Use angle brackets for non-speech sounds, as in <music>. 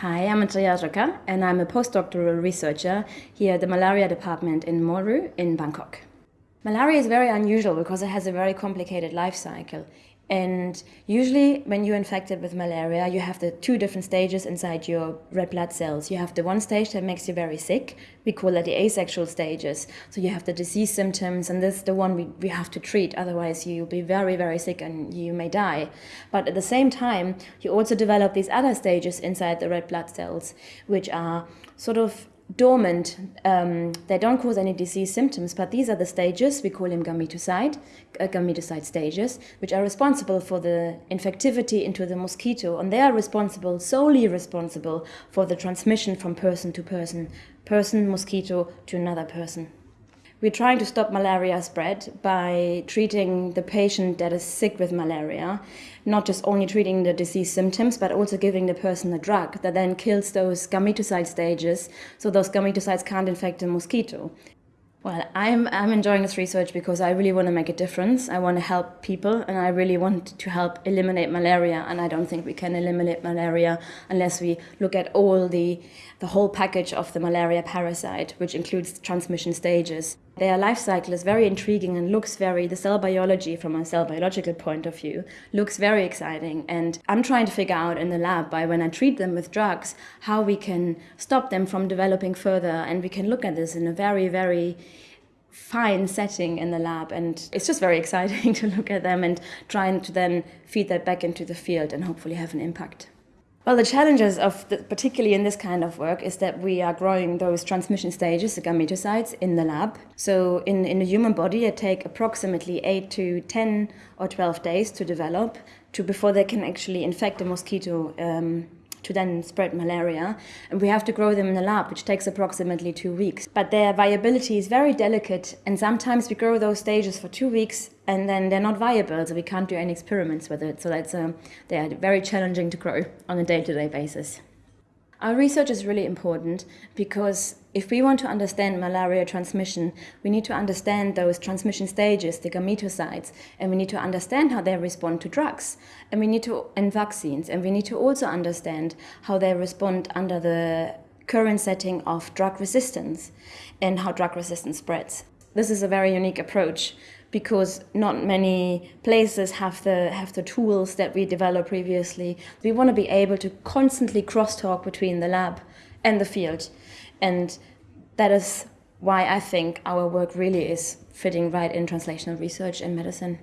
Hi, I'm Andrea Ruecker and I'm a postdoctoral researcher here at the malaria department in Moru in Bangkok. Malaria is very unusual because it has a very complicated life cycle. And usually when you're infected with malaria, you have the two different stages inside your red blood cells. You have the one stage that makes you very sick. We call that the asexual stages. So you have the disease symptoms and this is the one we, we have to treat. Otherwise you'll be very, very sick and you may die. But at the same time, you also develop these other stages inside the red blood cells, which are sort of dormant. Um, they don't cause any disease symptoms, but these are the stages, we call them gametocyte, uh, gametocyte stages, which are responsible for the infectivity into the mosquito, and they are responsible, solely responsible, for the transmission from person to person, person, mosquito to another person. We're trying to stop malaria spread by treating the patient that is sick with malaria, not just only treating the disease symptoms, but also giving the person a drug that then kills those gametocyte stages, so those gametocytes can't infect the mosquito. Well, I'm, I'm enjoying this research because I really want to make a difference. I want to help people and I really want to help eliminate malaria. And I don't think we can eliminate malaria unless we look at all the, the whole package of the malaria parasite, which includes transmission stages. Their life cycle is very intriguing and looks very, the cell biology from a cell biological point of view, looks very exciting. And I'm trying to figure out in the lab by when I treat them with drugs, how we can stop them from developing further. And we can look at this in a very, very fine setting in the lab and it's just very <laughs> exciting to look at them and trying to then feed that back into the field and hopefully have an impact. Well, the challenges of, the, particularly in this kind of work, is that we are growing those transmission stages, the gametocytes, in the lab. So in, in the human body, it take approximately 8 to 10 or 12 days to develop to before they can actually infect a mosquito um, to then spread malaria. And we have to grow them in the lab, which takes approximately two weeks. But their viability is very delicate. And sometimes we grow those stages for two weeks and then they're not viable. So we can't do any experiments with it. So that's, um, they are very challenging to grow on a day-to-day -day basis. Our research is really important because if we want to understand malaria transmission, we need to understand those transmission stages, the gametocytes, and we need to understand how they respond to drugs, and we need to, and vaccines, and we need to also understand how they respond under the current setting of drug resistance and how drug resistance spreads. This is a very unique approach because not many places have the have the tools that we developed previously. We want to be able to constantly crosstalk between the lab and the field. And that is why I think our work really is fitting right in translational research and medicine.